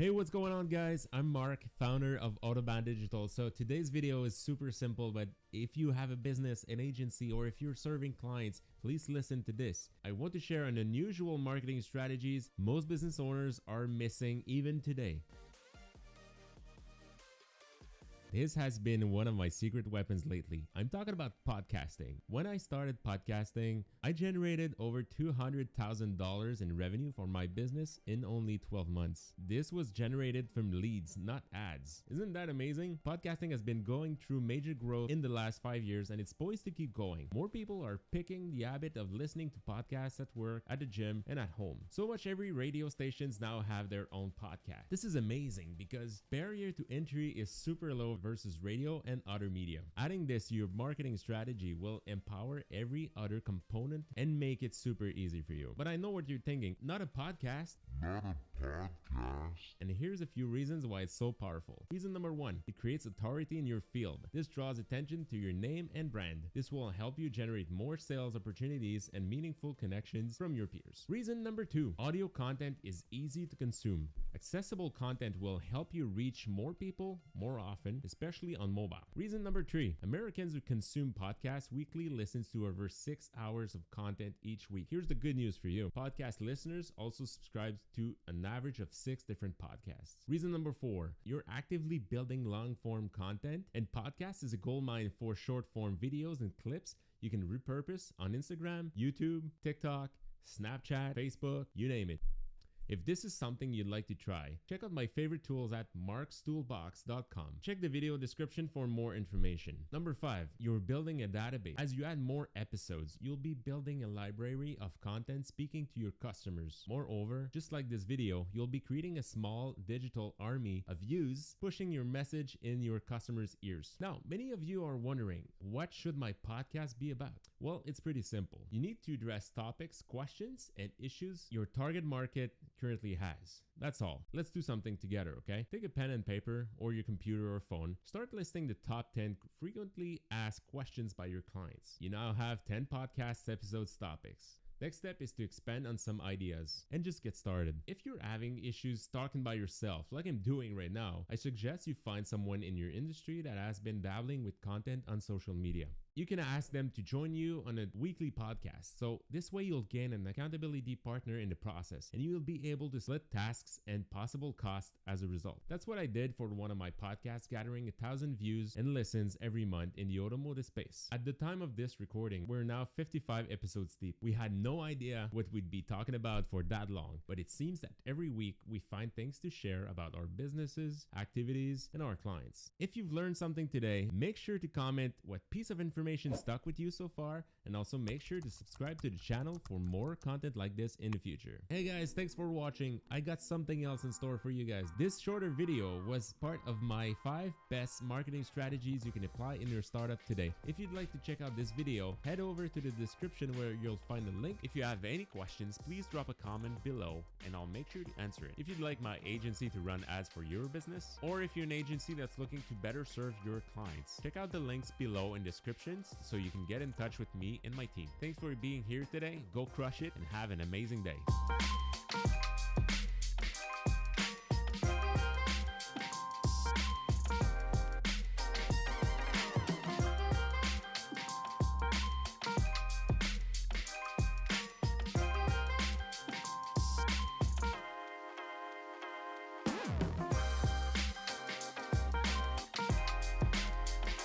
Hey, what's going on guys? I'm Mark, founder of Autobahn Digital. So today's video is super simple, but if you have a business, an agency, or if you're serving clients, please listen to this. I want to share an unusual marketing strategies most business owners are missing even today. This has been one of my secret weapons lately. I'm talking about podcasting. When I started podcasting, I generated over $200,000 in revenue for my business in only 12 months. This was generated from leads, not ads. Isn't that amazing? Podcasting has been going through major growth in the last five years and it's poised to keep going. More people are picking the habit of listening to podcasts at work, at the gym, and at home. So much every radio stations now have their own podcast. This is amazing because barrier to entry is super low versus radio and other media. Adding this to your marketing strategy will empower every other component and make it super easy for you. But I know what you're thinking, not a podcast. Not a podcast. And here's a few reasons why it's so powerful. Reason number one, it creates authority in your field. This draws attention to your name and brand. This will help you generate more sales opportunities and meaningful connections from your peers. Reason number two, audio content is easy to consume. Accessible content will help you reach more people more often, especially on mobile. Reason number three, Americans who consume podcasts weekly listens to over six hours of content each week. Here's the good news for you. Podcast listeners also subscribe to an average of six different podcasts. Reason number four, you're actively building long form content and podcast is a gold mine for short form videos and clips you can repurpose on Instagram, YouTube, TikTok, Snapchat, Facebook, you name it. If this is something you'd like to try, check out my favorite tools at markstoolbox.com. Check the video description for more information. Number 5. You're building a database. As you add more episodes, you'll be building a library of content speaking to your customers. Moreover, just like this video, you'll be creating a small digital army of views pushing your message in your customers' ears. Now, many of you are wondering, what should my podcast be about? Well, it's pretty simple. You need to address topics, questions, and issues your target market currently has. That's all. Let's do something together, okay? Take a pen and paper or your computer or phone. Start listing the top 10 frequently asked questions by your clients. You now have 10 podcast episodes topics. Next step is to expand on some ideas and just get started. If you're having issues talking by yourself like I'm doing right now, I suggest you find someone in your industry that has been dabbling with content on social media you can ask them to join you on a weekly podcast. So this way you'll gain an accountability partner in the process and you will be able to split tasks and possible costs as a result. That's what I did for one of my podcasts gathering a thousand views and listens every month in the automotive space. At the time of this recording, we're now 55 episodes deep. We had no idea what we'd be talking about for that long, but it seems that every week we find things to share about our businesses, activities, and our clients. If you've learned something today, make sure to comment what piece of information information stuck with you so far and also make sure to subscribe to the channel for more content like this in the future. Hey guys, thanks for watching. I got something else in store for you guys. This shorter video was part of my 5 best marketing strategies you can apply in your startup today. If you'd like to check out this video, head over to the description where you'll find the link. If you have any questions, please drop a comment below and I'll make sure to answer it. If you'd like my agency to run ads for your business, or if you're an agency that's looking to better serve your clients, check out the links below in descriptions so you can get in touch with me and my team. Thanks for being here today. Go crush it and have an amazing day.